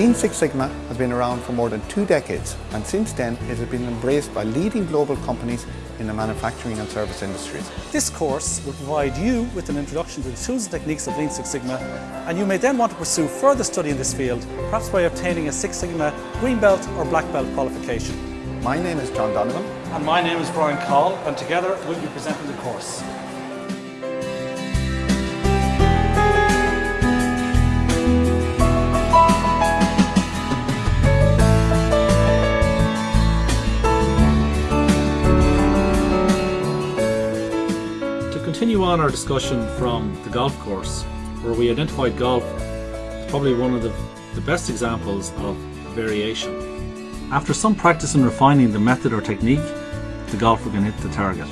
Lean Six Sigma has been around for more than two decades and since then it has been embraced by leading global companies in the manufacturing and service industries. This course will provide you with an introduction to the tools and techniques of Lean Six Sigma and you may then want to pursue further study in this field, perhaps by obtaining a Six Sigma Green Belt or Black Belt qualification. My name is John Donovan. And my name is Brian Call and together we'll be presenting the course. Continue on our discussion from the golf course, where we identified golf as probably one of the, the best examples of variation. After some practice in refining the method or technique, the golfer can hit the target.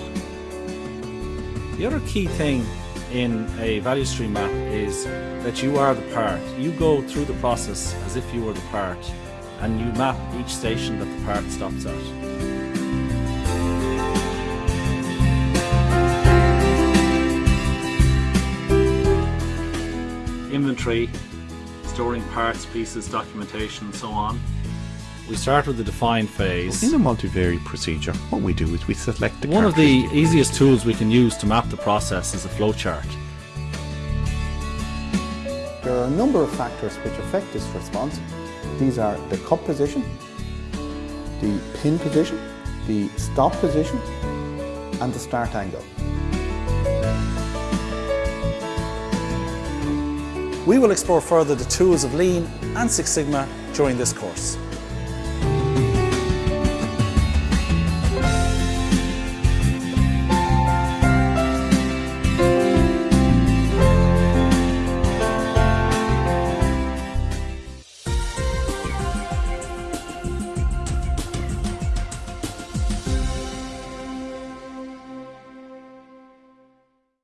The other key thing in a value stream map is that you are the part. You go through the process as if you were the part and you map each station that the part stops at. Inventory, storing parts, pieces, documentation and so on. We start with the define phase. In a multivariate procedure, what we do is we select the One of the easiest tools we can use to map the process is a flowchart. There are a number of factors which affect this response. These are the cup position, the pin position, the stop position and the start angle. We will explore further the tools of Lean and Six Sigma during this course.